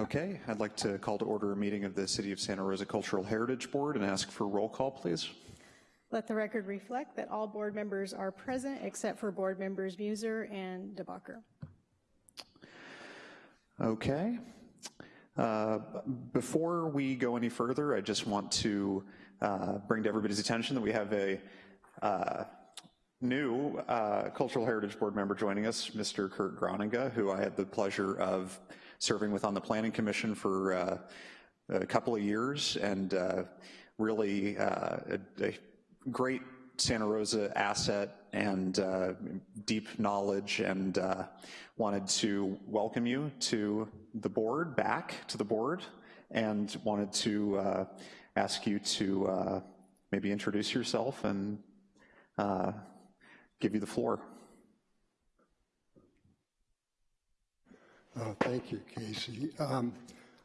Okay, I'd like to call to order a meeting of the City of Santa Rosa Cultural Heritage Board and ask for roll call, please. Let the record reflect that all board members are present except for board members Muser and DeBacher. Okay. Uh, before we go any further, I just want to uh, bring to everybody's attention that we have a uh, new uh, Cultural Heritage Board member joining us, Mr. Kurt Groninga, who I had the pleasure of serving with on the Planning Commission for uh, a couple of years and uh, really uh, a, a, great Santa Rosa asset and uh, deep knowledge and uh, wanted to welcome you to the board, back to the board, and wanted to ask you to maybe introduce yourself and give you the floor. Uh, thank you, Casey. Um,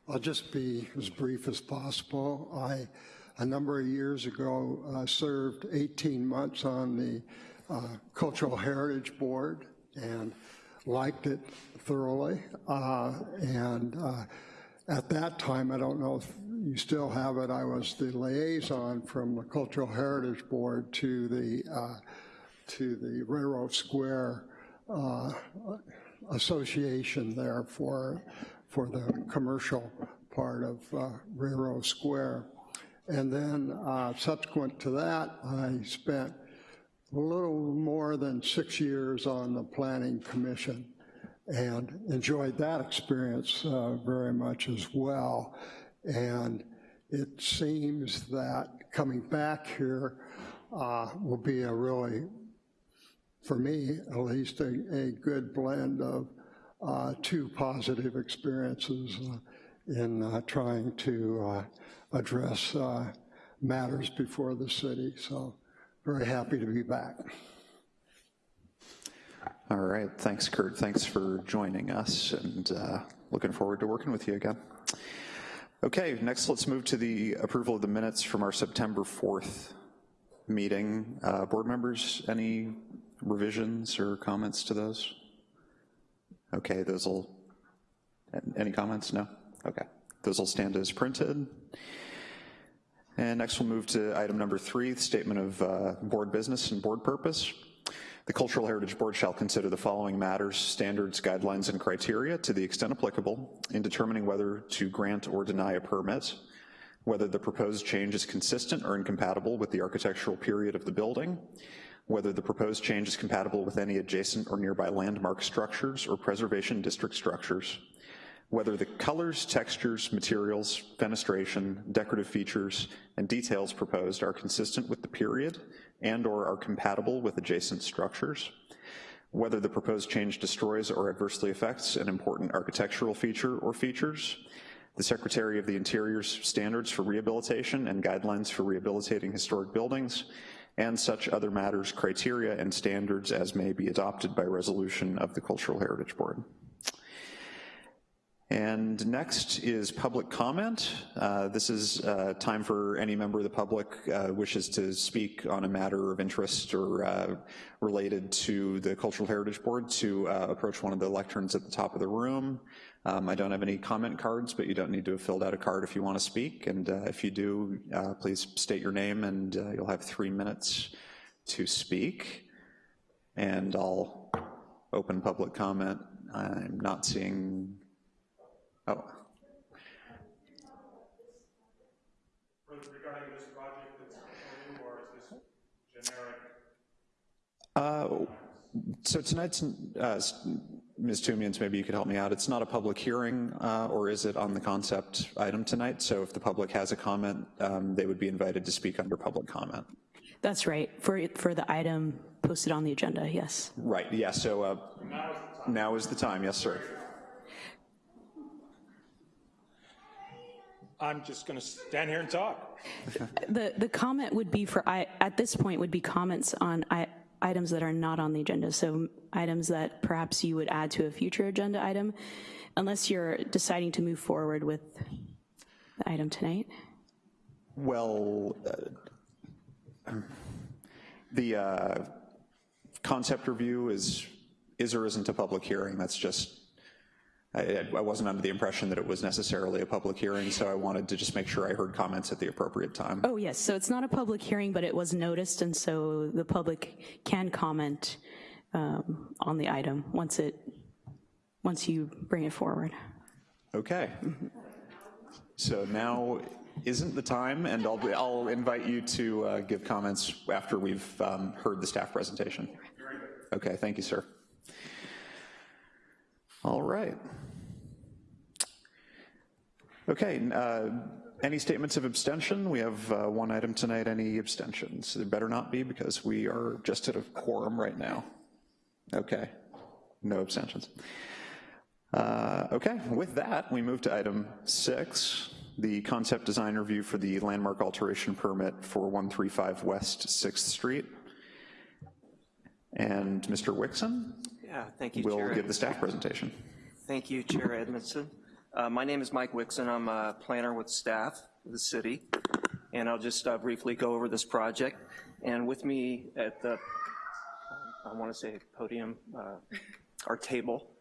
I'll just be as brief as possible. I, a number of years ago, uh, served 18 months on the uh, Cultural Heritage Board and liked it thoroughly. Uh, and uh, at that time, I don't know if you still have it, I was the liaison from the Cultural Heritage Board to the, uh, to the Railroad Square association there for, for the commercial part of uh, Railroad Square. And then uh, subsequent to that, I spent a little more than six years on the Planning Commission and enjoyed that experience uh, very much as well. And it seems that coming back here uh, will be a really for me at least, a, a good blend of uh, two positive experiences uh, in uh, trying to uh, address uh, matters before the city. So very happy to be back. All right, thanks Kurt. Thanks for joining us and uh, looking forward to working with you again. Okay, next let's move to the approval of the minutes from our September 4th meeting. board members, any revisions or comments to those? Okay, those will, any comments? No? Okay, those will stand as printed. And next we'll move to item number three, statement of uh, board business and board purpose. The Cultural Heritage Board shall consider the following matters, standards, guidelines, and criteria to the extent applicable in determining whether to grant or deny a permit, whether the proposed change is consistent or incompatible with the architectural period of the building, whether the proposed change is compatible with any adjacent or nearby landmark structures or preservation district structures, whether the colors, textures, materials, fenestration, decorative features, and details proposed are consistent with the period and or are compatible with adjacent structures, whether the proposed change destroys or adversely affects an important architectural feature or features, the Secretary of the Interior's standards for rehabilitation and guidelines for rehabilitating historic buildings, and such other matters, criteria, and standards as may be adopted by resolution of the Cultural Heritage Board. And next is public comment. Uh, this is uh, time for any member of the public uh, wishes to speak on a matter of interest or uh, related to the Cultural Heritage Board to uh, approach one of the lecterns at the top of the room. Um, I don't have any comment cards, but you don't need to have filled out a card if you want to speak. And uh, if you do, uh, please state your name and uh, you'll have three minutes to speak. And I'll open public comment. I'm not seeing, oh. Regarding this project that's or is this generic? Uh, so tonight's uh, Ms. Tumians, maybe you could help me out. It's not a public hearing, uh, or is it on the concept item tonight? So if the public has a comment, um, they would be invited to speak under public comment. That's right, for, for the item posted on the agenda, yes. Right, yeah, so uh, now is the time, yes, sir. I'm just gonna stand here and talk. the, the comment would be for, I, at this point, would be comments on I, items that are not on the agenda, so items that perhaps you would add to a future agenda item, unless you're deciding to move forward with the item tonight? Well, uh, the uh, concept review is, is or isn't a public hearing. That's just I, I wasn't under the impression that it was necessarily a public hearing, so I wanted to just make sure I heard comments at the appropriate time. Oh, yes, so it's not a public hearing, but it was noticed, and so the public can comment um, on the item once it, once you bring it forward. Okay. So now isn't the time, and I'll, I'll invite you to uh, give comments after we've um, heard the staff presentation. Okay, thank you, sir. All right. Okay, uh, any statements of abstention? We have uh, one item tonight, any abstentions? There better not be because we are just at a quorum right now. Okay, no abstentions. Uh, Okay, with that, we move to item six, the concept design review for the landmark alteration permit for 135 West 6th Street. And Mr. Wixon Yeah, thank you, will Chair. give the staff presentation. Thank you, Chair Edmondson. Uh, My name is Mike Wixon. I'm a planner with staff of the city, and I'll just uh, briefly go over this project. And with me at the, I want to say podium, uh, our table,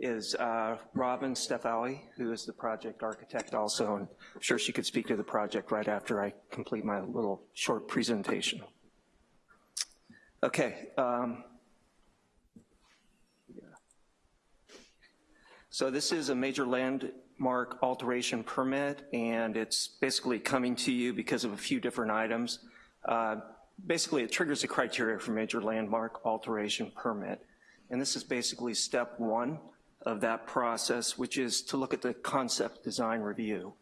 is uh, Robin Stefawi, who is the project architect also, and I'm sure she could speak to the project right after I complete my little short presentation. Okay. um, So this is a major landmark alteration permit, and it's basically coming to you because of a few different items. Uh, Basically, it triggers the criteria for major landmark alteration permit. And this is basically step one of that process, which is to look at the concept design review.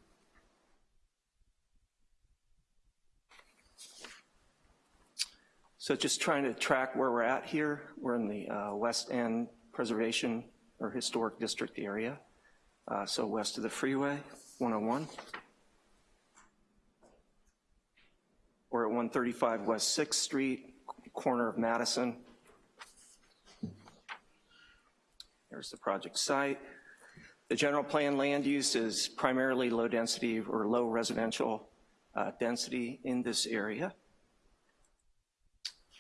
So just trying to track where we're at here. We're in the uh, West End Preservation or Historic District area. Uh, So west of the freeway, 101. We're at 135 West 6th Street, corner of Madison. There's the project site. The general plan land use is primarily low density or low residential uh, density in this area.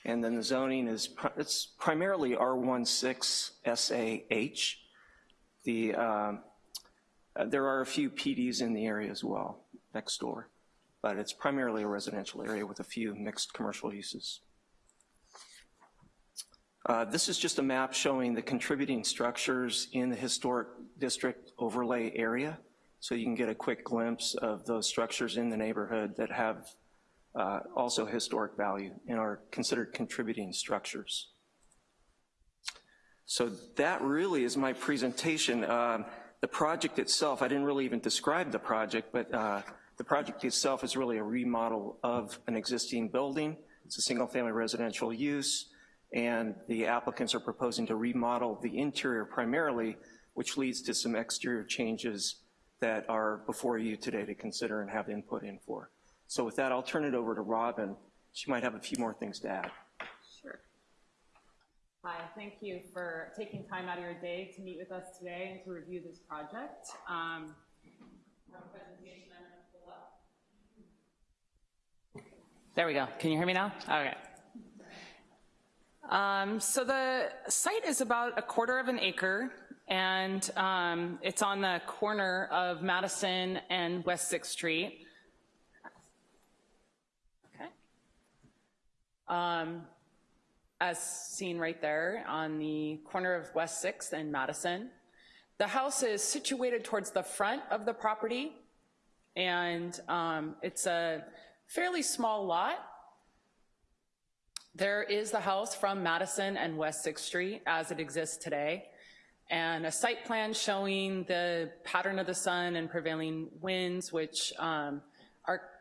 And then the zoning is, pri- it's primarily R16 SAH. The, um, uh, there are a few PDs in the area as well, next door, but it's primarily a residential area with a few mixed commercial uses. Uh, This is just a map showing the contributing structures in the historic district overlay area, so you can get a quick glimpse of those structures in the neighborhood that have uh, also historic value and are considered contributing structures. So that really is my presentation. Um, The project itself, I didn't really even describe the project, but uh, the project itself is really a remodel of an existing building. It's a single-family residential use, and the applicants are proposing to remodel the interior primarily, which leads to some exterior changes that are before you today to consider and have input in for. So with that, I'll turn it over to Robin. She might have a few more things to add. Sure. Hi, thank you for taking time out of your day to meet with us today and to review this project. Um, I have a presentation I'm gonna pull up. There we go. Can you hear me now? Okay. Um, so the site is about a quarter of an acre, and um, it's on the corner of Madison and West Sixth Street. Um, as seen right there on the corner of West Sixth and Madison. The house is situated towards the front of the property, and um, it's a fairly small lot. There is the house from Madison and West Sixth Street as it exists today, and a site plan showing the pattern of the sun and prevailing winds, which um,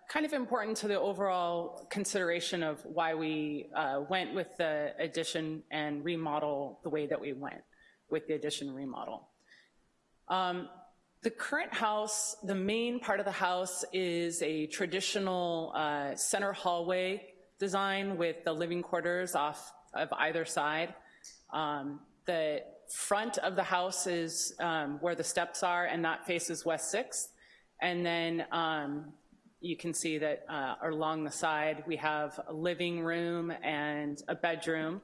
kind of important to the overall consideration of why we uh, went with the addition and remodel the way that we went with the addition remodel. Um, The current house, the main part of the house is a traditional uh, center hallway design with the living quarters off of either side. Um, The front of the house is um, where the steps are, and that faces West Sixth. And then um, you can see that uh, along the side, we have a living room and a bedroom.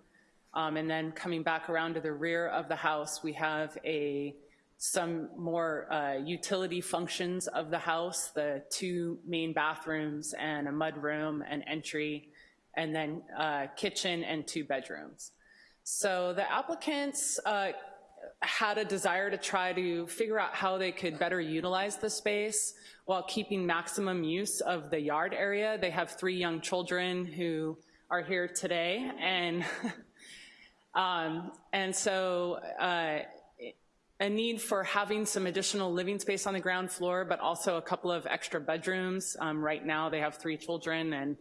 Um, And then coming back around to the rear of the house, we have a some more uh, utility functions of the house, the two main bathrooms and a mudroom and entry, and then uh, kitchen and two bedrooms. So the applicants uh, had a desire to try to figure out how they could better utilize the space while keeping maximum use of the yard area. They have three young children who are here today, and um, and so uh, a need for having some additional living space on the ground floor, but also a couple of extra bedrooms. Um, right now, they have three children and,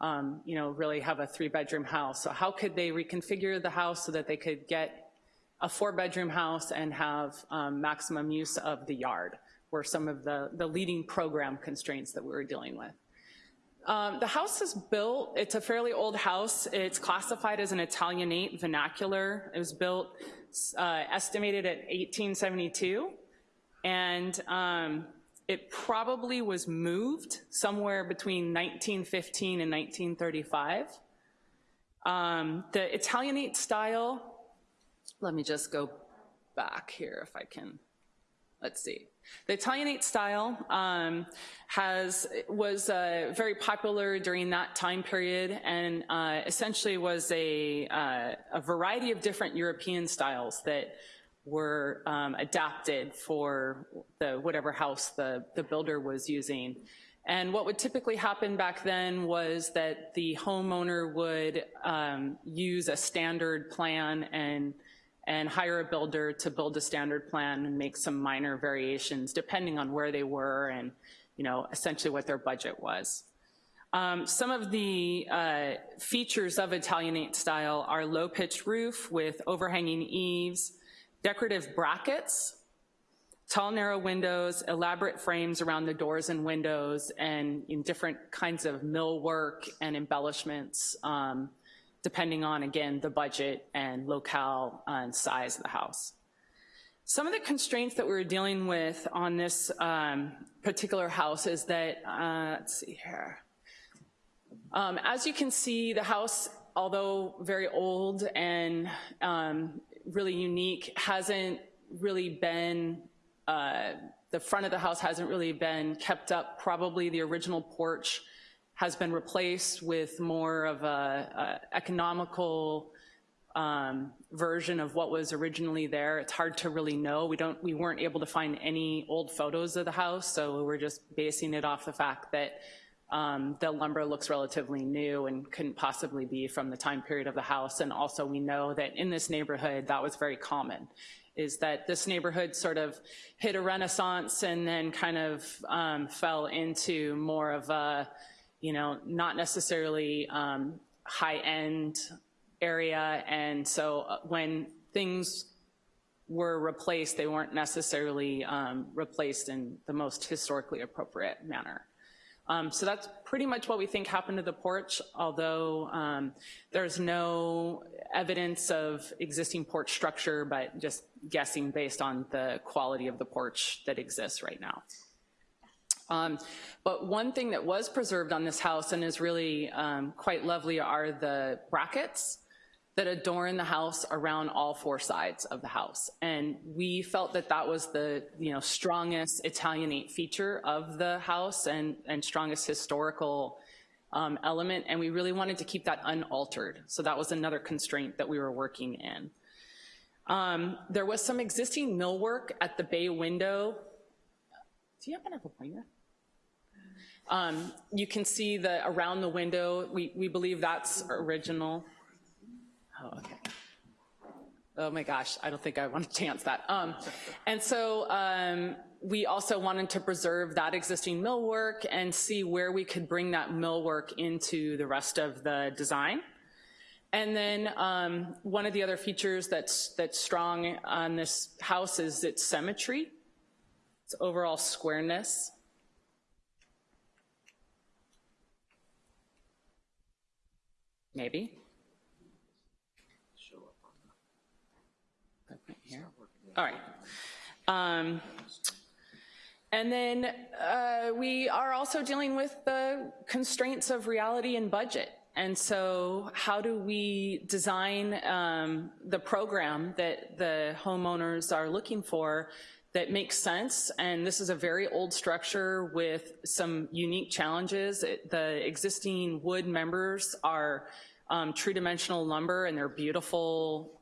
um, you know, really have a three-bedroom house. So how could they reconfigure the house so that they could get a four-bedroom house and have um, maximum use of the yard were some of the, the leading program constraints that we were dealing with. Um, the house is built, it's a fairly old house. It's classified as an Italianate vernacular. It was built uh, estimated at 1872, and um, it probably was moved somewhere between 1915 and 1935. Um, the Italianate style, let me just go back here if I can, let's see. The Italianate style um, has was uh, very popular during that time period and uh, essentially was a, uh, a variety of different European styles that were um, adapted for the whatever house the, the builder was using. And what would typically happen back then was that the homeowner would um, use a standard plan and and hire a builder to build a standard plan and make some minor variations depending on where they were and you know, essentially what their budget was. Um, some of the uh, features of Italianate style are low-pitched roof with overhanging eaves, decorative brackets, tall narrow windows, elaborate frames around the doors and windows, and in different kinds of millwork and embellishments um, depending on, again, the budget and locale and size of the house. Some of the constraints that we were dealing with on this um, particular house is that, uh, let's see here. Um, as you can see, the house, although very old and um, really unique, hasn't really been, uh, the front of the house hasn't really been kept up. Probably the original porch has been replaced with more of a, a economical um, version of what was originally there. It's hard to really know. We don't, we weren't able to find any old photos of the house, so we're just basing it off the fact that um, the lumber looks relatively new and couldn't possibly be from the time period of the house. And also we know that in this neighborhood, that was very common, is that this neighborhood sort of hit a renaissance and then kind of um, fell into more of a, you know, not necessarily um, high-end area. And so uh, when things were replaced, they weren't necessarily um, replaced in the most historically appropriate manner. Um, so that's pretty much what we think happened to the porch, although um, there's no evidence of existing porch structure, but just guessing based on the quality of the porch that exists right now. Um, but one thing that was preserved on this house and is really um, quite lovely are the brackets that adorn the house around all four sides of the house. And we felt that that was the you know, strongest Italianate feature of the house and, and strongest historical um, element, and we really wanted to keep that unaltered. So that was another constraint that we were working in. Um, there was some existing millwork at the bay window. Do you happen to have a pointer? Um, you can see the around the window, we, we believe that's original. Oh, okay. Oh my gosh, I don't think I want to chance that. Um, and so um, we also wanted to preserve that existing millwork and see where we could bring that millwork into the rest of the design. And then um, one of the other features that's, that's strong on this house is its symmetry, its overall squareness. Maybe. Here. All right. Um, and then uh, we are also dealing with the constraints of reality and budget. And so how do we design um, the program that the homeowners are looking for that makes sense, and this is a very old structure with some unique challenges. It- The existing wood members are um, true dimensional lumber, and they're beautiful,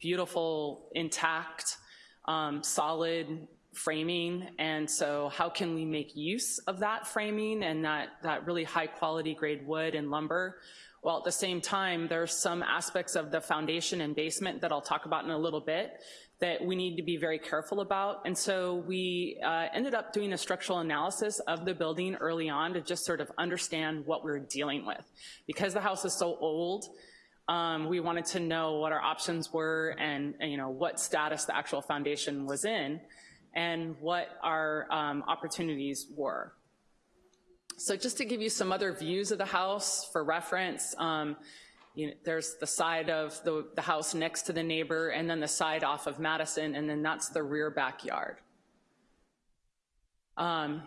beautiful, intact, um, solid framing, and so how can we make use of that framing and that, that really high-quality grade wood and lumber? While at the same time, there's some aspects of the foundation and basement that I'll talk about in a little bit that we need to be very careful about. And so we uh, ended up doing a structural analysis of the building early on to just sort of understand what we we're dealing with. Because the house is so old, um, we wanted to know what our options were and, and, you know, what status the actual foundation was in and what our um, opportunities were. So just to give you some other views of the house for reference, um, you know, there's the side of the, the house next to the neighbor and then the side off of Madison, and then that's the rear backyard. Um,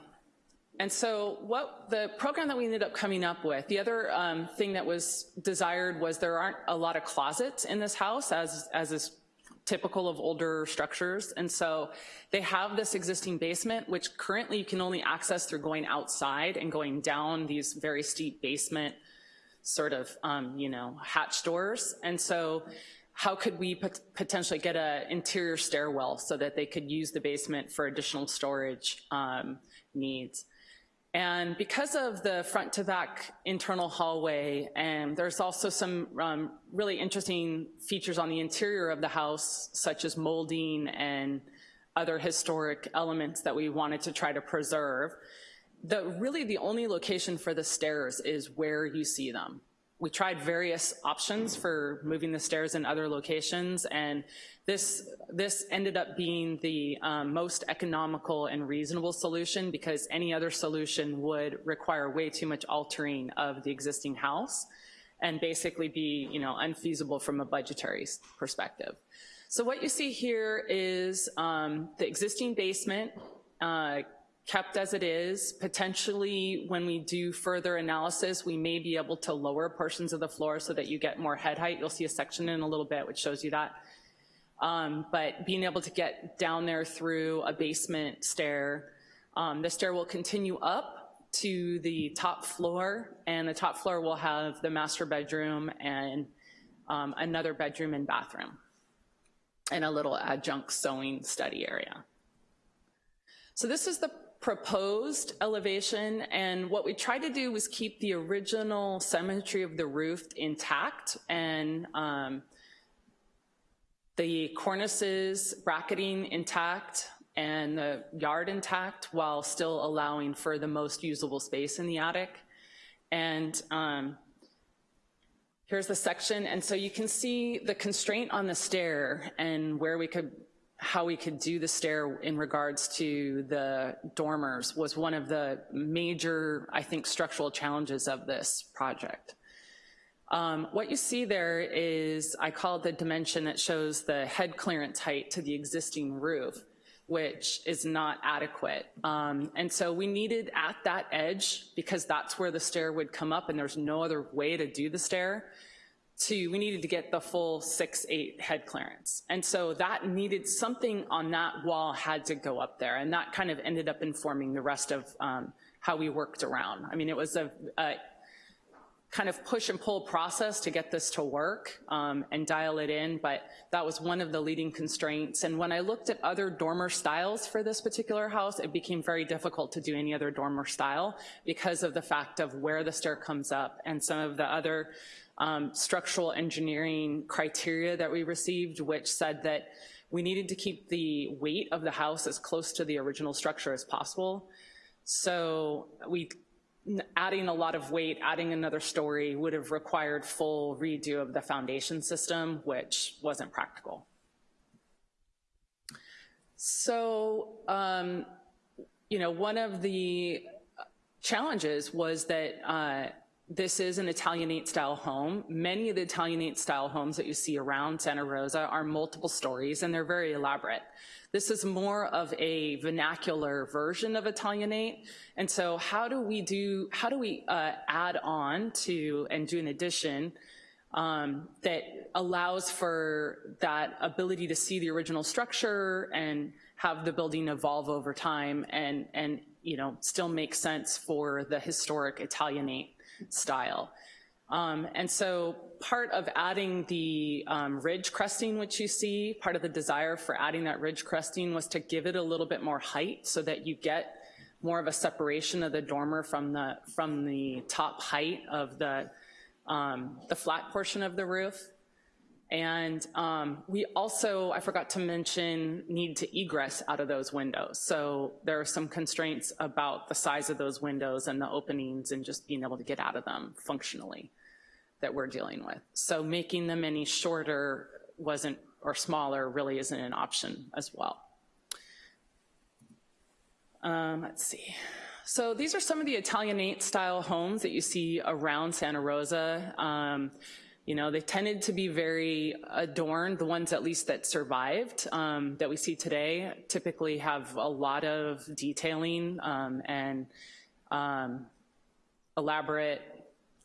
and so what the program that we ended up coming up with, the other um, thing that was desired was there aren't a lot of closets in this house as, as is typical of older structures. And so they have this existing basement, which currently you can only access through going outside and going down these very steep basement sort of, um, you know, hatch doors. And so how could we pot potentially get an interior stairwell so that they could use the basement for additional storage um, needs? And because of the front to back internal hallway, and there's also some um, really interesting features on the interior of the house, such as molding and other historic elements that we wanted to try to preserve. The, really the only location for the stairs is where you see them. We tried various options for moving the stairs in other locations, and this, this ended up being the um, most economical and reasonable solution because any other solution would require way too much altering of the existing house and basically be you know, unfeasible from a budgetary perspective. So what you see here is um, the existing basement, uh, kept as it is. Potentially, when we do further analysis, we may be able to lower portions of the floor so that you get more head height. You'll see a section in a little bit which shows you that. Um, but being able to get down there through a basement stair, um, the stair will continue up to the top floor, and the top floor will have the master bedroom and um, another bedroom and bathroom, and a little adjunct sewing study area. So this is the proposed elevation, and what we tried to do was keep the original symmetry of the roof intact, and um, the cornices, bracketing intact, and the yard intact, while still allowing for the most usable space in the attic. And um, here's the section, and so you can see the constraint on the stair and where we could how we could do the stair in regards to the dormers was one of the major, I think, structural challenges of this project. Um, what you see there is, I call it the dimension that shows the head clearance height to the existing roof, which is not adequate. Um, and so we needed at that edge, because that's where the stair would come up and there's no other way to do the stair, to, we needed to get the full six, eight head clearance. And so that needed, something on that wall had to go up there, and that kind of ended up informing the rest of um, how we worked around. I mean, it was a, a, kind of push and pull process to get this to work um, and dial it in, but that was one of the leading constraints. And when I looked at other dormer styles for this particular house, it became very difficult to do any other dormer style because of the fact of where the stair comes up and some of the other um, structural engineering criteria that we received, which said that we needed to keep the weight of the house as close to the original structure as possible. So we, adding a lot of weight, adding another story would have required full redo of the foundation system, which wasn't practical. So, um, you know, one of the challenges was that uh, this is an Italianate style home. Many of the Italianate style homes that you see around Santa Rosa are multiple stories and they're very elaborate. This is more of a vernacular version of Italianate. And so how do we do, how do we uh, add on to and do an addition um, that allows for that ability to see the original structure and have the building evolve over time and, and, you know, still make sense for the historic Italianate style. Um, and so part of adding the um, ridge cresting, which you see, part of the desire for adding that ridge cresting was to give it a little bit more height so that you get more of a separation of the dormer from the, from the top height of the, um, the flat portion of the roof. And um, we also, I forgot to mention, need to egress out of those windows. So there are some constraints about the size of those windows and the openings and just being able to get out of them functionally that we're dealing with. So making them any shorter wasn't, or smaller really isn't an option as well. Um, let's see. So these are some of the Italianate style homes that you see around Santa Rosa. Um, you know, they tended to be very adorned, the ones at least that survived um, that we see today typically have a lot of detailing um, and um, elaborate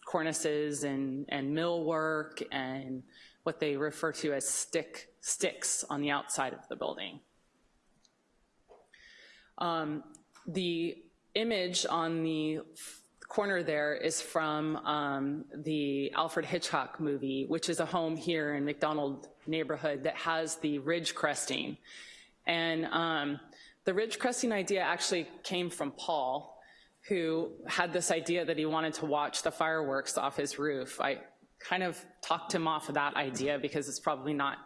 cornices and, and millwork and what they refer to as stick sticks on the outside of the building. Um, the image on the corner there is from um, the Alfred Hitchcock movie, which is a home here in McDonald neighborhood that has the ridge cresting. And um, the ridge cresting idea actually came from Paul, who had this idea that he wanted to watch the fireworks off his roof. I kind of talked him off of that idea because it's probably not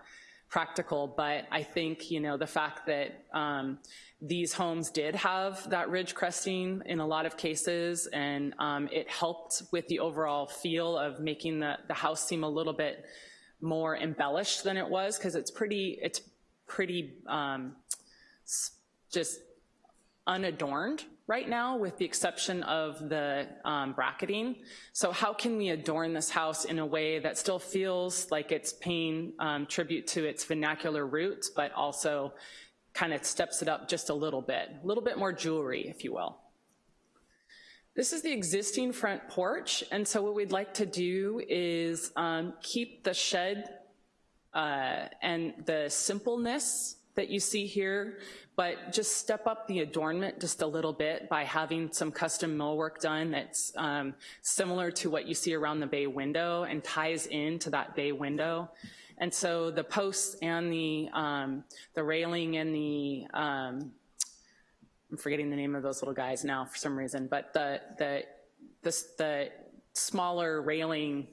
practical, but I think, you know, the fact that um, these homes did have that ridge cresting in a lot of cases, and um, it helped with the overall feel of making the, the house seem a little bit more embellished than it was, because it's pretty, it's pretty um, just unadorned right now with the exception of the um, bracketing. So how can we adorn this house in a way that still feels like it's paying um, tribute to its vernacular roots, but also kind of steps it up just a little bit, a little bit more jewelry, if you will. This is the existing front porch, and so what we'd like to do is um, keep the shed uh, and the simpleness that you see here, but just step up the adornment just a little bit by having some custom millwork done that's um, similar to what you see around the bay window and ties into that bay window. And so the posts and the, um, the railing and the, um, I'm forgetting the name of those little guys now for some reason, but the, the, the, the smaller railing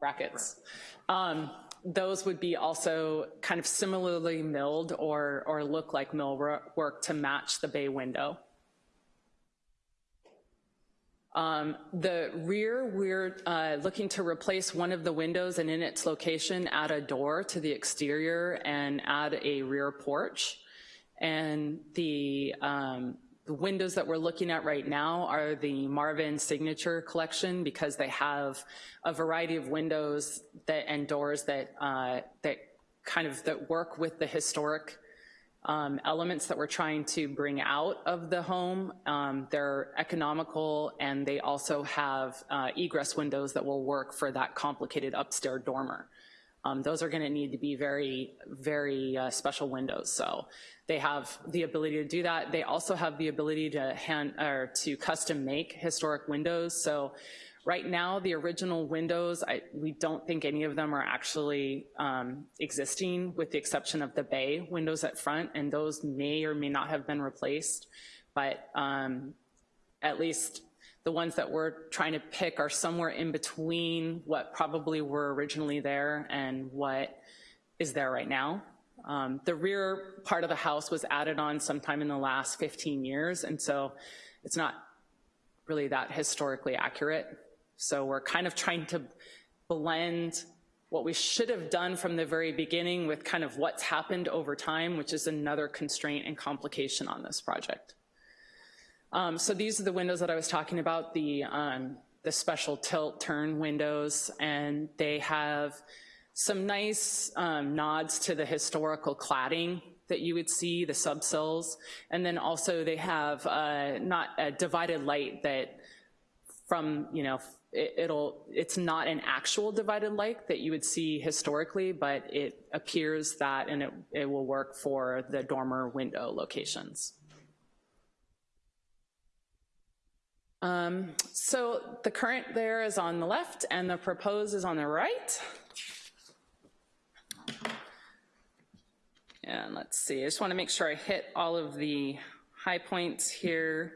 brackets, um, those would be also kind of similarly milled or, or look like mill work to match the bay window. Um, the rear, we're uh, looking to replace one of the windows and in its location add a door to the exterior and add a rear porch. And the, um, the windows that we're looking at right now are the Marvin Signature Collection because they have a variety of windows that, and doors that, uh, that kind of that work with the historic um, elements that we're trying to bring out of the home. Um, they're economical and they also have uh, egress windows that will work for that complicated upstairs dormer. Um, those are gonna need to be very, very uh, special windows. So they have the ability to do that. They also have the ability to hand or to custom make historic windows. So Right now, the original windows, I, we don't think any of them are actually um, existing with the exception of the bay windows at front, and those may or may not have been replaced, but um, at least the ones that we're trying to pick are somewhere in between what probably were originally there and what is there right now. Um, the rear part of the house was added on sometime in the last 15 years, and so it's not really that historically accurate. So we're kind of trying to blend what we should have done from the very beginning with kind of what's happened over time, which is another constraint and complication on this project. Um, so these are the windows that I was talking about, the, um, the special tilt turn windows, and they have some nice um, nods to the historical cladding that you would see, the subsills, and then also they have uh, not a divided light that from, you know, it- it'll, it's not an actual divided light that you would see historically, but it appears that, and it, it will work for the dormer window locations. Um, So the current there is on the left, and the proposed is on the right. And let's see, I just want to make sure I hit all of the high points here.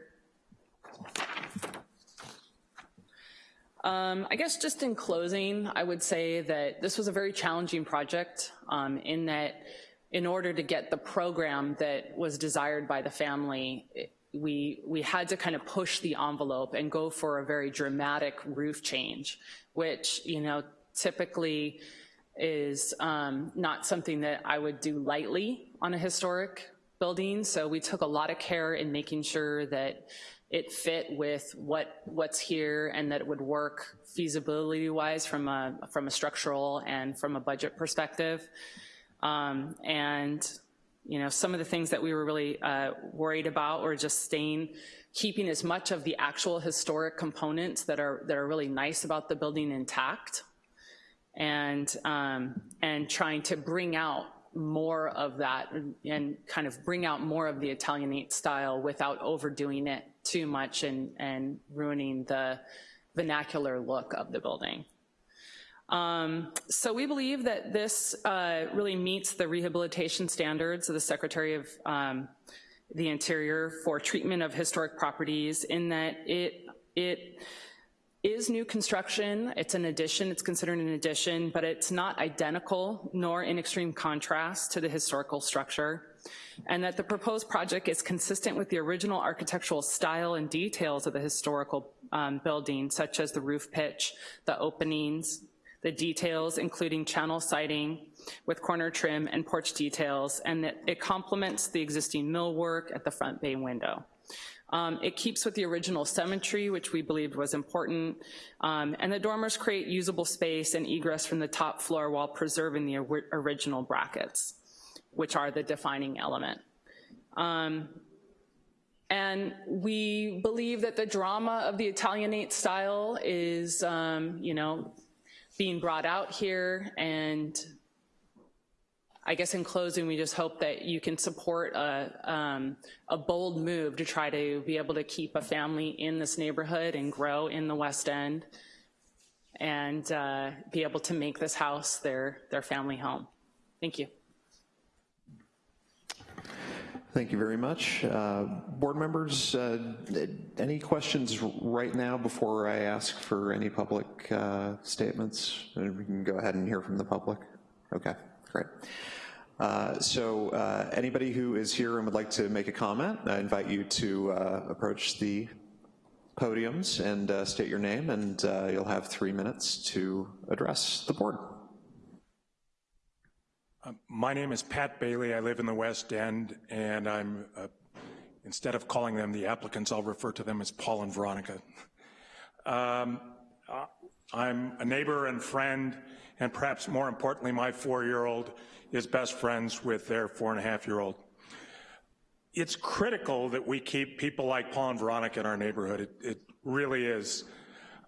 Um, I guess just in closing, I would say that this was a very challenging project um, in that in order to get the program that was desired by the family, it- we, we had to kind of push the envelope and go for a very dramatic roof change, which, you know, typically is um, not something that I would do lightly on a historic building. So we took a lot of care in making sure that it fit with what, what's here and that it would work feasibility-wise from a, from a structural and from a budget perspective. Um, And, you know, some of the things that we were really uh, worried about were just staying, keeping as much of the actual historic components that are, that are really nice about the building intact and, um, and trying to bring out more of that and- kind of bring out more of the Italianate style without overdoing it too much and, and ruining the vernacular look of the building. Um, So we believe that this uh, really meets the rehabilitation standards of the Secretary of um, the Interior for treatment of historic properties in that it, it is new construction, it's an addition, it's considered an addition, but it's not identical nor in extreme contrast to the historical structure, and that the proposed project is consistent with the original architectural style and details of the historical um, building, such as the roof pitch, the openings, the details, including channel siding with corner trim and porch details, and that it complements the existing millwork at the front bay window. Um, It keeps with the original symmetry, which we believed was important, um, and the dormers create usable space and egress from the top floor while preserving the ori- original brackets, which are the defining element. Um, And we believe that the drama of the Italianate style is, um, you know, being brought out here, and I guess in closing, we just hope that you can support a, um, a bold move to try to be able to keep a family in this neighborhood and grow in the West End and uh, be able to make this house their, their family home. Thank you. Thank you very much. Uh, Board members, uh, any questions right now before I ask for any public uh, statements? We can go ahead and hear from the public. Okay, great. Uh, So uh, anybody who is here and would like to make a comment, I invite you to uh, approach the podiums and uh, state your name, and uh, you'll have three minutes to address the board. My name is Pat Bailey. I live in the West End, and I'm, uh, instead of calling them the applicants, I'll refer to them as Paul and Veronica. Um, I'm a neighbor and friend, and perhaps more importantly, my four-year-old is best friends with their four-and-a-half-year-old. It's critical that we keep people like Paul and Veronica in our neighborhood. It, it really is.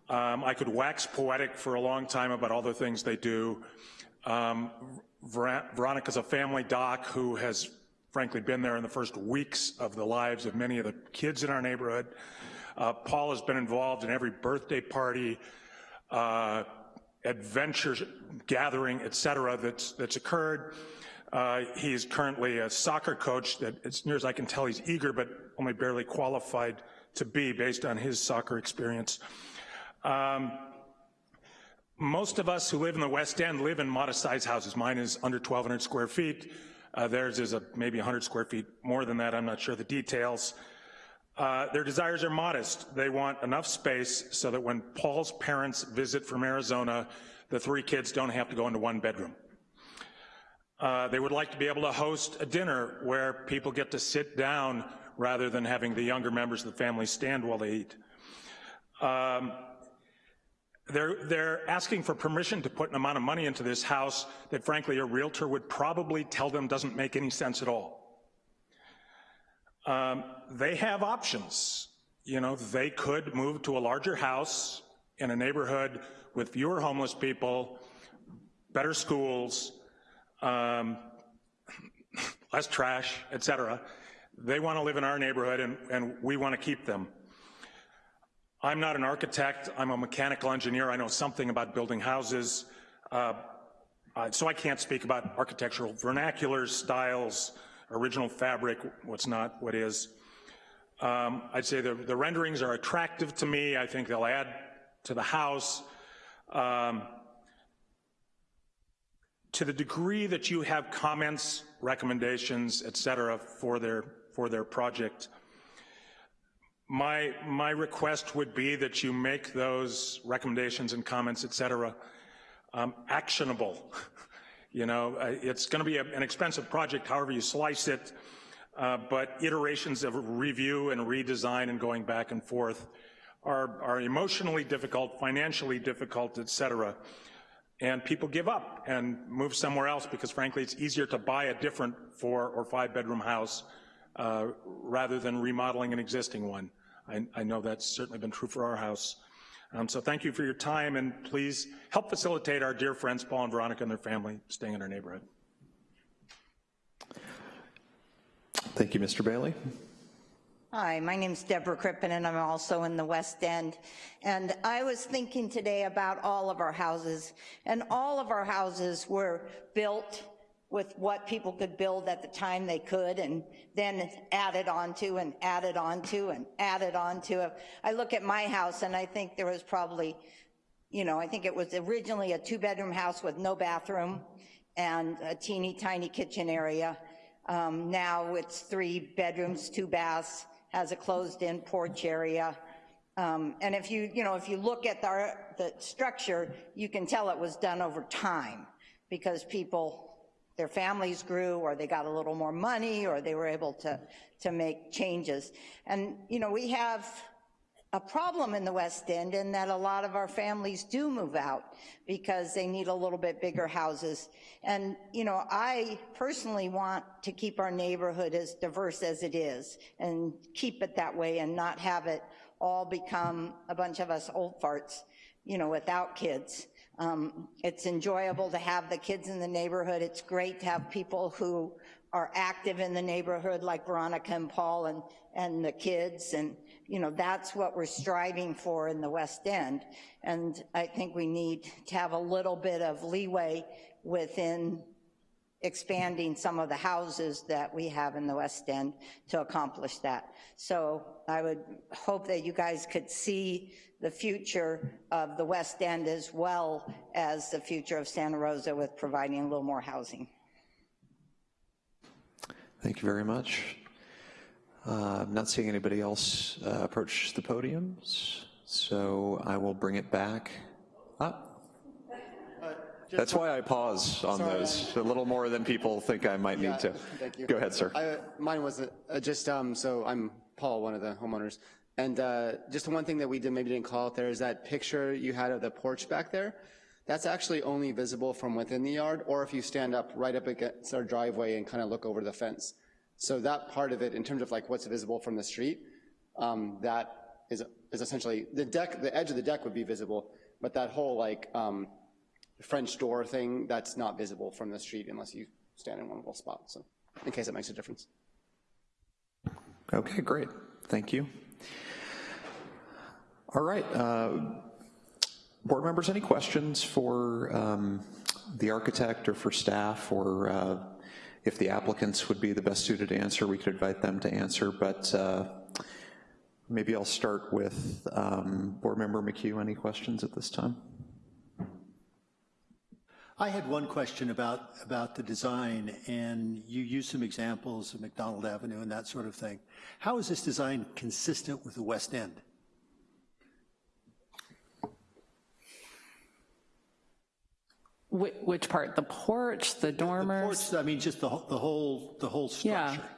Um, I could wax poetic for a long time about all the things they do. Um, Ver- Veronica's a family doc who has frankly been there in the first weeks of the lives of many of the kids in our neighborhood. Uh, Paul has been involved in every birthday party, uh, adventure gathering, et cetera, that's, that's occurred. Uh, he's currently a soccer coach that, as near as I can tell, he's eager but only barely qualified to be based on his soccer experience. Um, most of us who live in the West End live in modest-sized houses. Mine is under 1,200 square feet. Uh, theirs is a, maybe 100 square feet more than that. I'm not sure the details. Uh, their desires are modest. They want enough space so that when Paul's parents visit from Arizona, the three kids don't have to go into one bedroom. Uh, they would like to be able to host a dinner where people get to sit down rather than having the younger members of the family stand while they eat. Um, they're, they're asking for permission to put an amount of money into this house that frankly a realtor would probably tell them doesn't make any sense at all. Um, they have options. You know, they could move to a larger house in a neighborhood with fewer homeless people, better schools, um, less trash, et cetera. They want to live in our neighborhood, and, and we want to keep them. I'm not an architect, I'm a mechanical engineer, I know something about building houses, uh, uh, so I can't speak about architectural vernaculars, styles, original fabric, what's not, what is. Um, I'd say the, the renderings are attractive to me, I think they'll add to the house. Um, to the degree that you have comments, recommendations, et cetera, for their, for their project, my, my request would be that you make those recommendations and comments, et cetera, um, actionable. you know, uh, it's gonna be a, an expensive project, however you slice it, uh, but iterations of review and redesign and going back and forth are, are emotionally difficult, financially difficult, et cetera and people give up and move somewhere else because frankly it's easier to buy a different four or five bedroom house uh, rather than remodeling an existing one. I, I, know that's certainly been true for our house. Um, so thank you for your time and please help facilitate our dear friends Paul and Veronica and their family staying in our neighborhood. Thank you, Mr. Bailey. Hi, my name is Deborah Crippen, and I'm also in the West End. And I was thinking today about all of our houses, and all of our houses were built with what people could build at the time they could, and then added onto and added onto and added onto. I look at my house, and I think there was probably, you know, I think it was originally a two-bedroom house with no bathroom and a teeny tiny kitchen area. Um, now it's three bedrooms, two baths, has a closed-in porch area. Um, and if you, you know, if you look at the, the structure, you can tell it was done over time because people, their families grew or they got a little more money or they were able to, to make changes. And, you know, we have a problem in the West End in that a lot of our families do move out because they need a little bit bigger houses. And, you know, I personally want to keep our neighborhood as diverse as it is and keep it that way and not have it all become a bunch of us old farts, you know, without kids. Um, it's enjoyable to have the kids in the neighborhood. It's great to have people who are active in the neighborhood like Veronica and Paul and, and the kids and you know, that's what we're striving for in the West End. And I think we need to have a little bit of leeway within expanding some of the houses that we have in the West End to accomplish that. So I would hope that you guys could see the future of the West End as well as the future of Santa Rosa with providing a little more housing. Thank you very much. Uh, I'm not seeing anybody else uh, approach the podiums, so I will bring it back up. That's why I pause on Sorry. those, a little more than people think I might Yeah, need to. Thank you. Go ahead, sir. I, mine was uh, just, um, so I'm Paul, one of the homeowners. And uh, just one thing that we did, maybe didn't call out there is that picture you had of the porch back there. That's actually only visible from within the yard, or if you stand up right up against our driveway and kind of look over the fence. So that part of it, in terms of like what's visible from the street, um, that is, is essentially, the deck, the edge of the deck would be visible, but that whole like um, French door thing, that's not visible from the street unless you stand in one little spot, so in case it makes a difference. Okay, great. Thank you. All right. Uh, board members, any questions for um, the architect or for staff or uh, if the applicants would be the best suited to answer, we could invite them to answer, but uh, maybe I'll start with um, Board Member McHugh. Any questions at this time? I had one question about, about the design, and you used some examples of McDonald Avenue and that sort of thing. How is this design consistent with the West End? Which part? The porch, the dormers? The porch, I mean, just the, the whole, the whole Yeah. structure.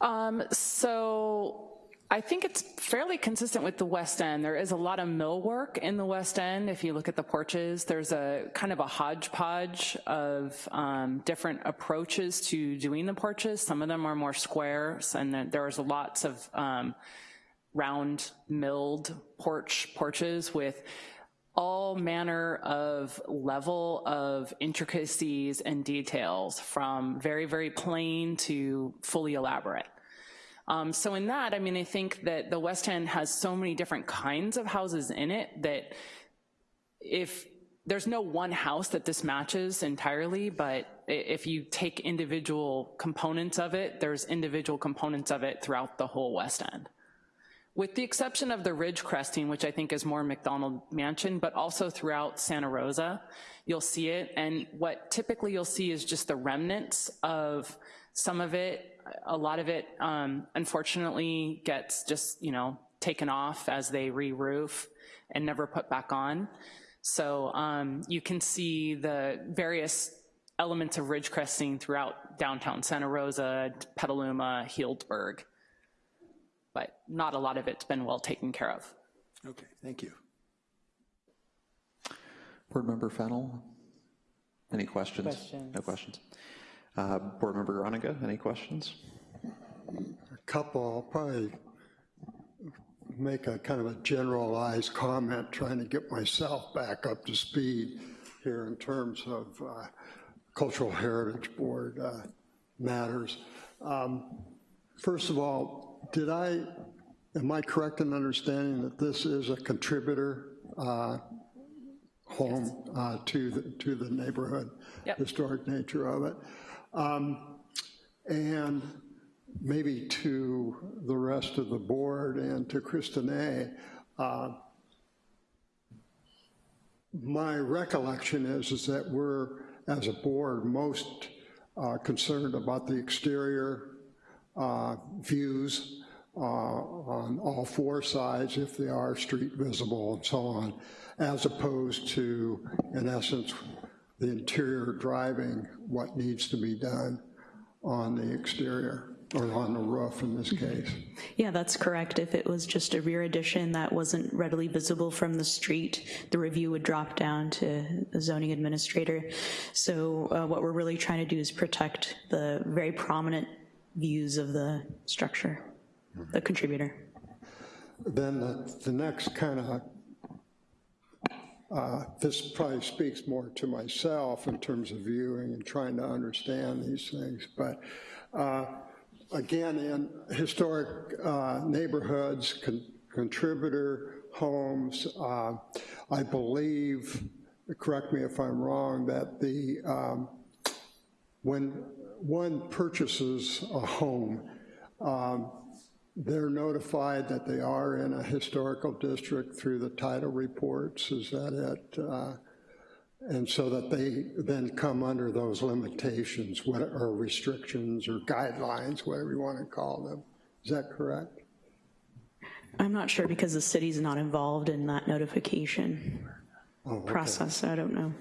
Um, so I think it's fairly consistent with the West End. There is a lot of millwork in the West End. If you look at the porches, there's a kind of a hodgepodge of um, different approaches to doing the porches. Some of them are more squares, and then there's lots of um, round milled porch porches with all manner of level of intricacies and details from very, very plain to fully elaborate. Um, so in that, I mean, I think that the West End has so many different kinds of houses in it that if there's no one house that this matches entirely, but if you take individual components of it, there's individual components of it throughout the whole West End. With the exception of the ridge cresting, which I think is more McDonald Mansion, but also throughout Santa Rosa, you'll see it. And what typically you'll see is just the remnants of some of it. A lot of it, um, unfortunately, gets just, you know, taken off as they re-roof and never put back on. So um, you can see the various elements of ridge cresting throughout downtown Santa Rosa, Petaluma, Healdsburg but not a lot of it's been well taken care of. Okay, thank you. Board Member Fennel, any questions? Questions. No questions. Uh, Board Member Ronica, any questions? A couple, I'll probably make a kind of a generalized comment, trying to get myself back up to speed here in terms of uh, Cultural Heritage Board uh, matters. Um, First of all, did I, am I correct in understanding that this is a contributor uh, home uh, to, the to the neighborhood? Yep. Historic nature of it. Um, And maybe to the rest of the board and to Kristinae, uh, my recollection is, is that we're, as a board, most uh, concerned about the exterior uh, views uh, on all four sides, if they are street visible and so on, as opposed to, in essence, the interior driving what needs to be done on the exterior, or on the roof in this case. Yeah, that's correct. If it was just a rear addition that wasn't readily visible from the street, the review would drop down to the zoning administrator. So uh, what we're really trying to do is protect the very prominent views of the structure, the contributor. Then the, the next kind of, uh, this probably speaks more to myself in terms of viewing and trying to understand these things, but uh, again, in historic uh, neighborhoods, con- contributor homes, uh, I believe, correct me if I'm wrong, that the, um, when one purchases a home, um, they're notified that they are in a historical district through the title reports, is that it? Uh, And so that they then come under those limitations, what, or restrictions, or guidelines, whatever you want to call them. Is that correct? I'm not sure because the city's not involved in that notification Oh, okay. process, so I don't know.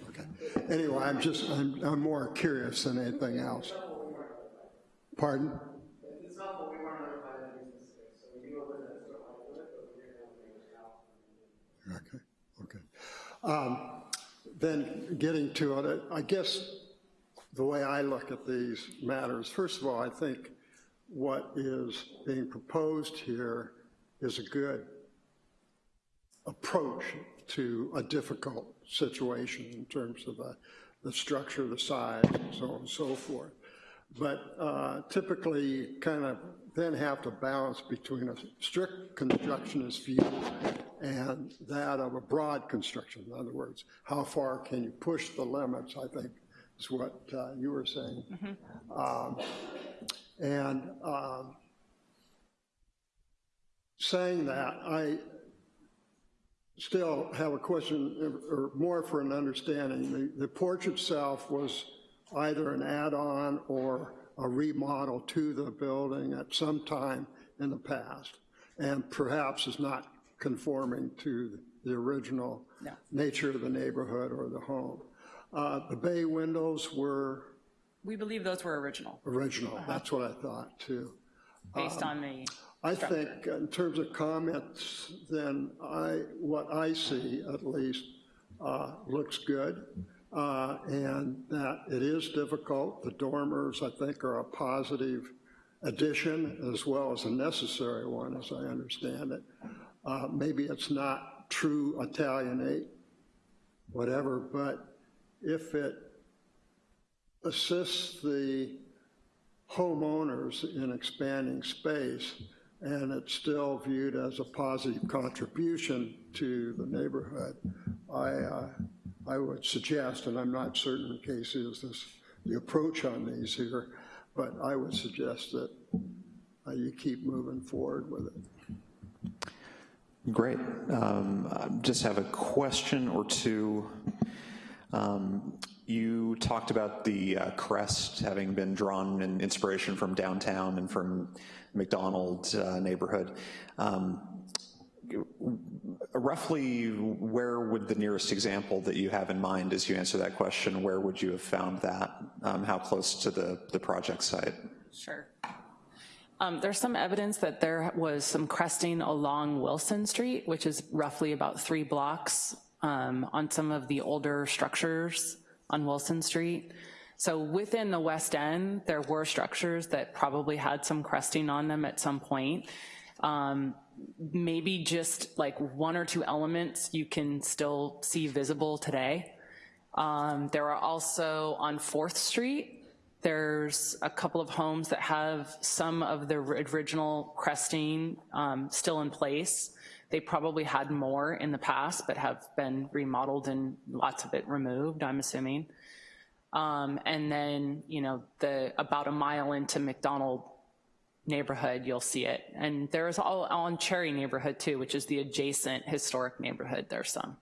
Anyway, I'm just, I'm, I'm more curious than anything else. Pardon? Okay, okay. Um, Then getting to it, I guess the way I look at these matters, first of all, I think what is being proposed here is a good approach to a difficult situation in terms of the, the structure, the size, and so on and so forth. But uh, typically, kind of then have to balance between a strict constructionist view and that of a broad construction. In other words, how far can you push the limits, I think is what uh, you were saying. Um, And um, saying that, I still have a question, or more for an understanding. The, the porch itself was either an add-on or a remodel to the building at some time in the past, and perhaps is not conforming to the original No. nature of the neighborhood or the home. Uh, The bay windows were We believe those were original, original, that's what I thought, too. based on the, I think in terms of comments, then I, what I see at least, uh, looks good. Uh, And that it is difficult. The dormers, I think, are a positive addition as well as a necessary one, as I understand it. Uh, Maybe it's not true Italianate, whatever, but if it assists the homeowners in expanding space, and it's still viewed as a positive contribution to the neighborhood, I, uh, I would suggest, and I'm not certain Casey is this, the approach on these here, but I would suggest that uh, you keep moving forward with it. Great. Um, Just have a question or two. Um, You talked about the uh, crest having been drawn in inspiration from downtown and from McDonald uh, neighborhood. Um, Roughly, where would the nearest example that you have in mind as you answer that question, where would you have found that? Um, How close to the, the project site? Sure. Um, There's some evidence that there was some cresting along Wilson Street, which is roughly about three blocks um, on some of the older structures on Wilson Street. So within the West End, there were structures that probably had some cresting on them at some point. Um, Maybe just like one or two elements you can still see visible today. Um, There are also on Fourth Street, there's a couple of homes that have some of the original cresting um, still in place. They probably had more in the past, but have been remodeled and lots of it removed, I'm assuming. Um, and then, you know, the about a mile into McDonald neighborhood, you'll see it. And there's all on Cherry neighborhood too, which is the adjacent historic neighborhood, there's some.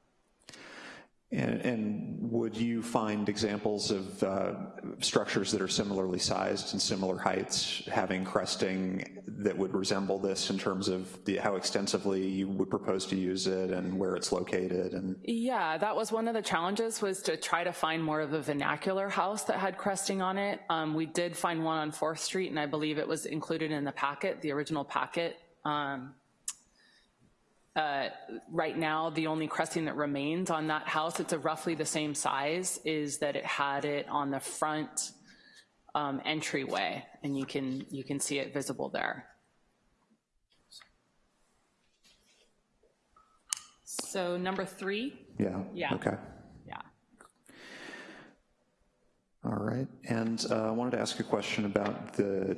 And, and would you find examples of uh, structures that are similarly sized and similar heights having cresting that would resemble this in terms of the, how extensively you would propose to use it and where it's located and? Yeah, that was one of the challenges was to try to find more of a vernacular house that had cresting on it. Um, we did find one on 4th Street and I believe it was included in the packet, the original packet. Um, uh, right now, the only cresting that remains on that house, it's a roughly the same size, is that it had it on the front um, entryway, and you can, you can see it visible there. So number three, Yeah? Yeah. Okay. yeah. All right, and uh, I wanted to ask a question about the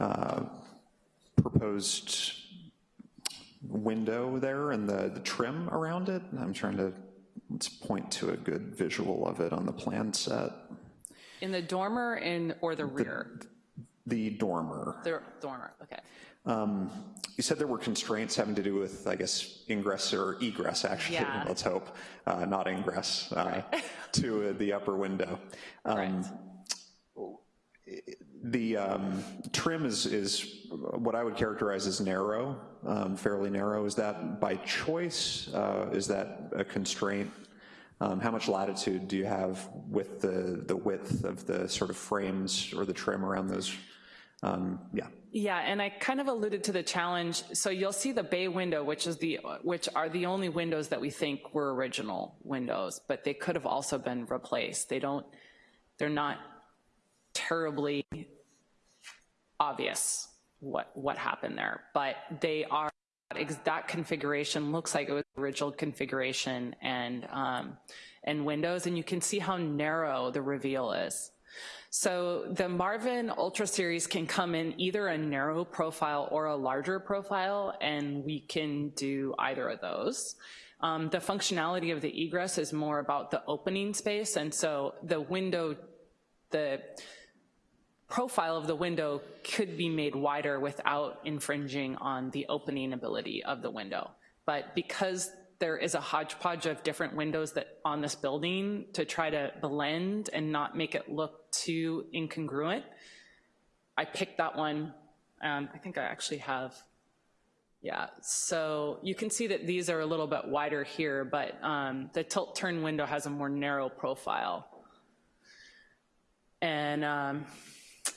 uh, proposed window there and the the trim around it. I'm trying to, let's point to a good visual of it on the plan set. In the dormer in, or the rear? The dormer. The dormer, okay. Um, You said there were constraints having to do with, I guess, ingress or egress, actually, Yeah. let's hope, uh, not ingress, uh, to uh, the upper window. Um, The um, trim is, is what I would characterize as narrow, um, fairly narrow. Is that by choice? Uh, Is that a constraint? Um, How much latitude do you have with the, the width of the sort of frames or the trim around those? Um, Yeah. Yeah, and I kind of alluded to the challenge. So you'll see the bay window, which is the, which are the only windows that we think were original windows, but they could have also been replaced. They don't, they're not terribly obvious what, what happened there, but they are, that configuration looks like it was original configuration and, um, and windows, and you can see how narrow the reveal is. So the Marvin Ultra Series can come in either a narrow profile or a larger profile, and we can do either of those. Um, the functionality of the egress is more about the opening space, and so the window, the profile of the window could be made wider without infringing on the opening ability of the window. But because there is a hodgepodge of different windows that on this building to try to blend and not make it look too incongruent, I picked that one. Um, I think I actually have, yeah. So you can see that these are a little bit wider here, but um, the tilt turn window has a more narrow profile. And um,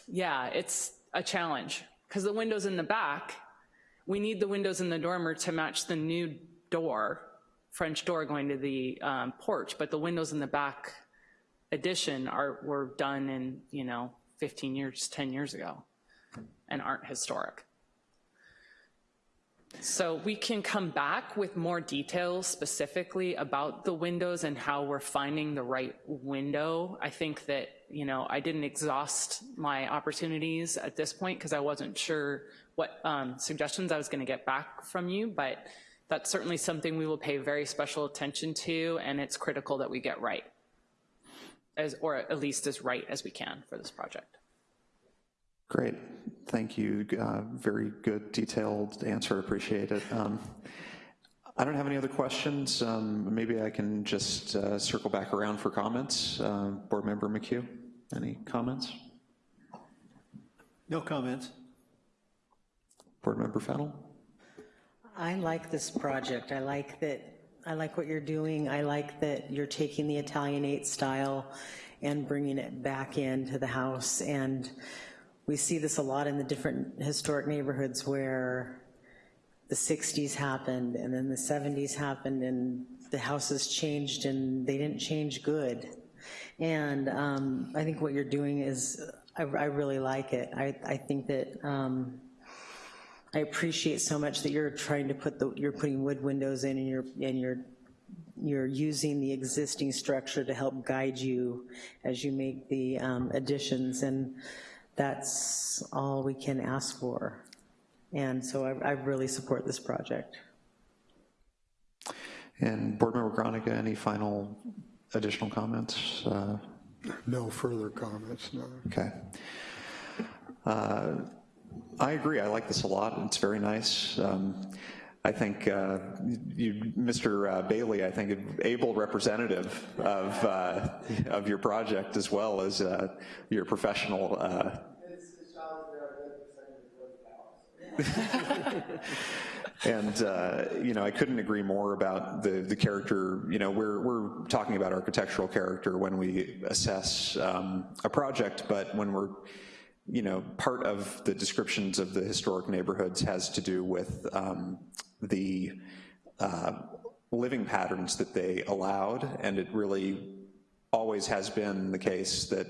yeah, it's a challenge because the windows in the back, we need the windows in the dormer to match the new door, French door going to the um, porch, but the windows in the back addition are, were done in, you know, 15 years, 10 years ago. and aren't historic. So we can come back with more details specifically about the windows and how we're finding the right window. I think that, you know, I didn't exhaust my opportunities at this point because I wasn't sure what um, suggestions I was gonna get back from you, but that's certainly something we will pay very special attention to and it's critical that we get right, as, or at least as right as we can for this project. Great, thank you. Uh, very good, detailed answer, appreciate it. Um, I don't have any other questions. Um, maybe I can just uh, circle back around for comments. Uh, Board Member McHugh, any comments? No comments. Board Member Fennell? I like this project. I like that, I like what you're doing. I like that you're taking the Italianate style and bringing it back into the house. And we see this a lot in the different historic neighborhoods where the 60s happened and then the 70s happened and the houses changed and they didn't change good. And um, I think what you're doing is, I, I really like it. I, I think that um, I appreciate so much that you're trying to put the, you're putting wood windows in and you're, and you're, you're using the existing structure to help guide you as you make the um, additions. And that's all we can ask for. And so I, I really support this project. And Board Member Gronica, any final additional comments? Uh, No further comments, no. Okay. Uh, I agree, I like this a lot, it's very nice. Um, I think uh, you, Mr. Uh, Bailey, I think able representative of, uh, of your project as well as uh, your professional uh, and uh, you know, I couldn't agree more about the the character. You know, we're we're talking about architectural character when we assess um, a project, but when we're you know, part of the descriptions of the historic neighborhoods has to do with um, the uh, living patterns that they allowed, and it really always has been the case that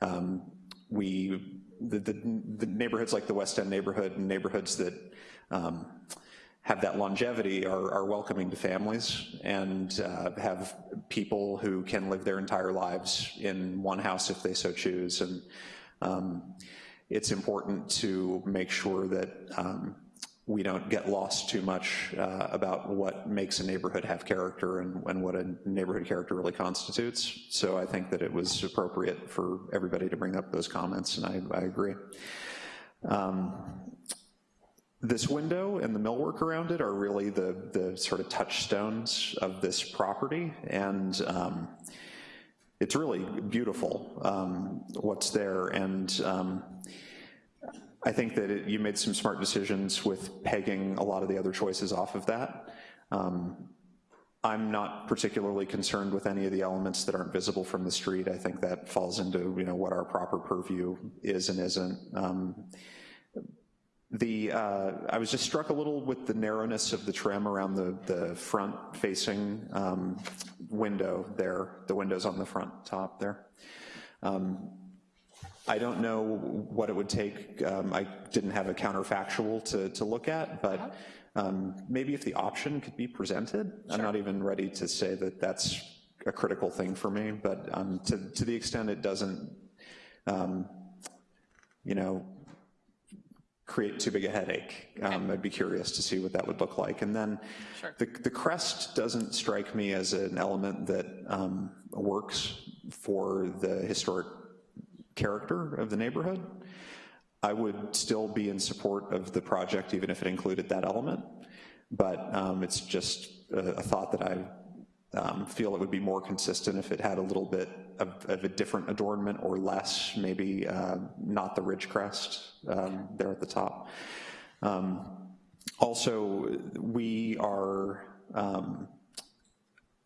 um, we, the, the, the, neighborhoods like the West End neighborhood and neighborhoods that um, have that longevity are, are, welcoming to families and uh, have people who can live their entire lives in one house if they so choose. And um, it's important to make sure that um, we don't get lost too much uh, about what makes a neighborhood have character and, and, what a neighborhood character really constitutes. So I think that it was appropriate for everybody to bring up those comments, and I, I agree. Um, this window and the millwork around it are really the, the sort of touchstones of this property, and um, it's really beautiful um, what's there, and um, I think that it, you made some smart decisions with pegging a lot of the other choices off of that. Um, I'm not particularly concerned with any of the elements that aren't visible from the street. I think that falls into you know what our proper purview is and isn't. Um, the, uh, I was just struck a little with the narrowness of the trim around the, the front facing um, window there, the windows on the front top there. Um, I don't know what it would take. Um, I didn't have a counterfactual to, to look at, but um, maybe if the option could be presented. Sure. I'm not even ready to say that that's a critical thing for me, but um, to, to the extent it doesn't, um, you know, create too big a headache. Um, I'd be curious to see what that would look like. And then sure. the, the crest doesn't strike me as an element that um, works for the historic character of the neighborhood. I would still be in support of the project even if it included that element, but um, it's just a, a, thought that I um, feel it would be more consistent if it had a little bit of, of a different adornment or less, maybe uh, not the ridge crest um, there at the top. Um, also, we are um,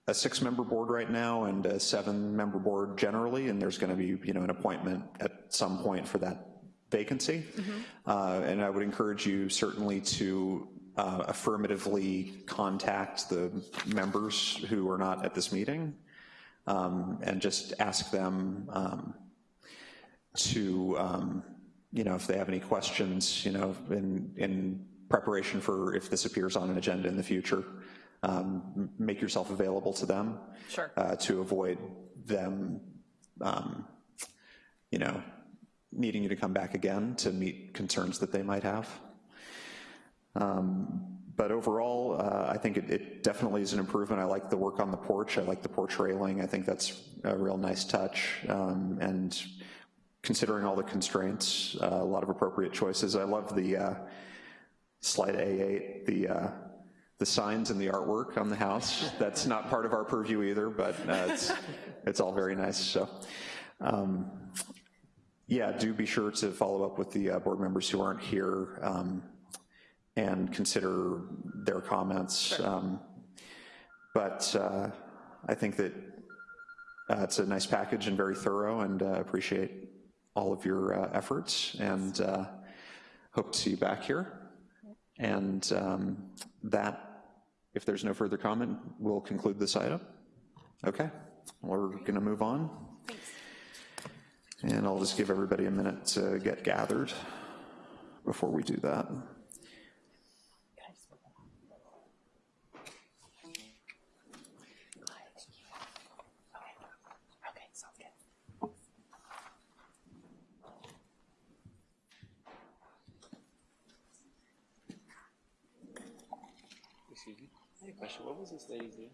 a six-member board right now and a seven-member board generally, and there's going to be, you know, an appointment at some point for that vacancy. Mm -hmm. uh, and I would encourage you certainly to uh, affirmatively contact the members who are not at this meeting um, and just ask them um, to um, you know, if they have any questions, you know, in, in preparation for if this appears on an agenda in the future, um, make yourself available to them. Sure. uh, To avoid them, um, you know, needing you to come back again to meet concerns that they might have. Um, But overall, uh, I think it- it definitely is an improvement. I like the work on the porch. I like the porch railing. I think that's a real nice touch. Um, And considering all the constraints, uh, a lot of appropriate choices. I love the uh, slide A8, the, uh, the signs and the artwork on the house. That's not part of our purview either, but uh, it's, it's all very nice, so. um, Yeah, do be sure to follow up with the uh, board members who aren't here um, and consider their comments. Um, But uh, I think that uh, it's a nice package and very thorough, and uh, appreciate all of your uh, efforts, and uh, hope to see you back here. And um, that, if there's no further comment, we'll conclude this item. Okay, we're gonna move on. And I'll just give everybody a minute to get gathered before we do that. Was this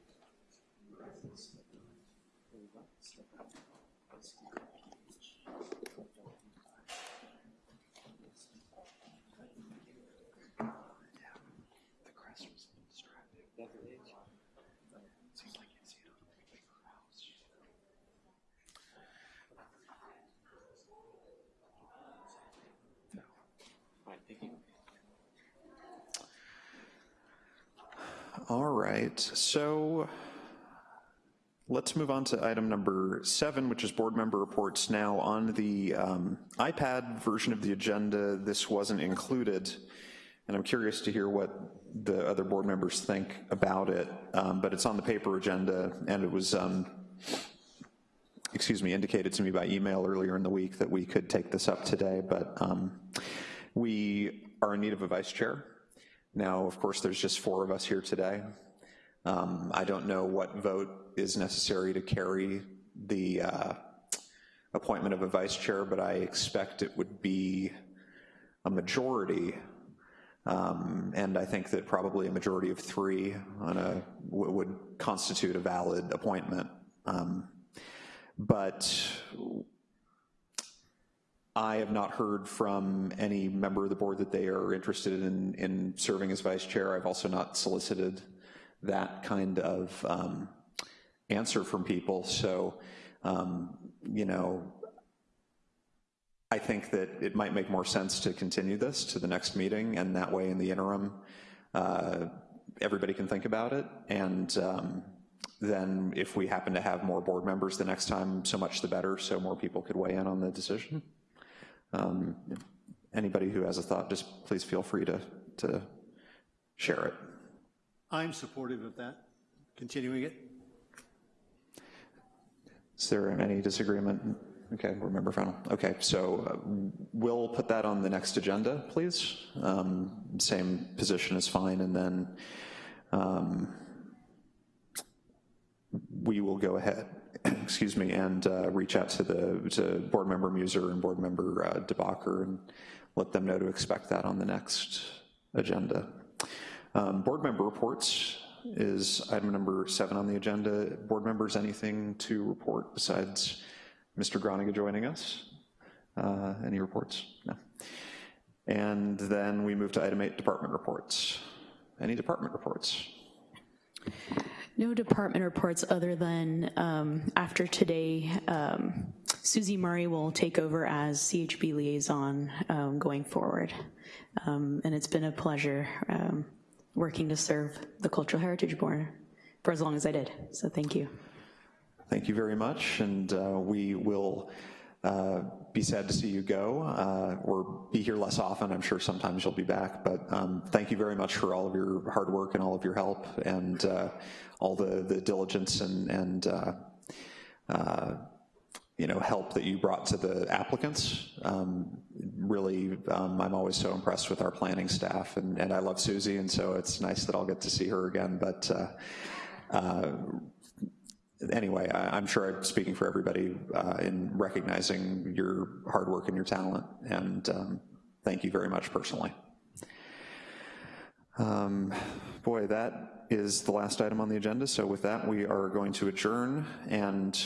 All right, so let's move on to item number seven, which is board member reports. Now, on the um, iPad version of the agenda, this wasn't included, and I'm curious to hear what the other board members think about it, um, but it's on the paper agenda, and it was, um, excuse me, indicated to me by email earlier in the week that we could take this up today, but um, we are in need of a vice chair. Now, of course, there's just four of us here today. Um, I don't know what vote is necessary to carry the uh, appointment of a vice chair, but I expect it would be a majority. Um, And I think that probably a majority of three on would constitute a valid appointment. Um, But I have not heard from any member of the board that they are interested in, in serving as vice chair. I've also not solicited that kind of um, answer from people. So, um, you know, I think that it might make more sense to continue this to the next meeting, and that way in the interim, uh, everybody can think about it. And um, then if we happen to have more board members the next time, so much the better, so more people could weigh in on the decision. Um, Anybody who has a thought, just please feel free to, to share it. I'm supportive of that, continuing it. Is there any disagreement? Okay, remember final. Okay, so uh, we'll put that on the next agenda, please. Um, Same position is fine, and then um, we will go ahead, excuse me, and uh, reach out to the, to Board Member Muser and Board Member uh, DeBacher and let them know to expect that on the next agenda. Um, Board Member reports is item number seven on the agenda. Board members, anything to report besides Mr. Groniger joining us? Uh, Any reports? No. And then we move to item eight, department reports. Any department reports? No department reports other than um, after today, um, Susie Murray will take over as CHB liaison um, going forward. Um, And it's been a pleasure um, working to serve the Cultural Heritage Board for as long as I did, so thank you. Thank you very much, and uh, we will uh, be sad to see you go, uh, or be here less often. I'm sure sometimes you'll be back, but um, thank you very much for all of your hard work and all of your help, and uh, all the, the diligence and, and uh, uh, you know, help that you brought to the applicants. Um, really, um, I'm always so impressed with our planning staff, and, and I love Susie, and so it's nice that I'll get to see her again, but uh, uh, anyway, I, I'm sure I'm speaking for everybody uh, in recognizing your hard work and your talent, and um, thank you very much personally. Um, boy, that is the last item on the agenda, so with that, we are going to adjourn, and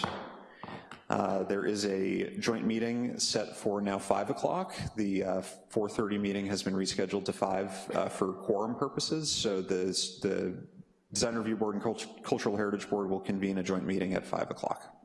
uh, there is a joint meeting set for now 5 o'clock. The uh, 4.30 meeting has been rescheduled to 5 uh, for quorum purposes, so the, the Design Review Board and Cult Cultural Heritage Board will convene a joint meeting at 5 o'clock.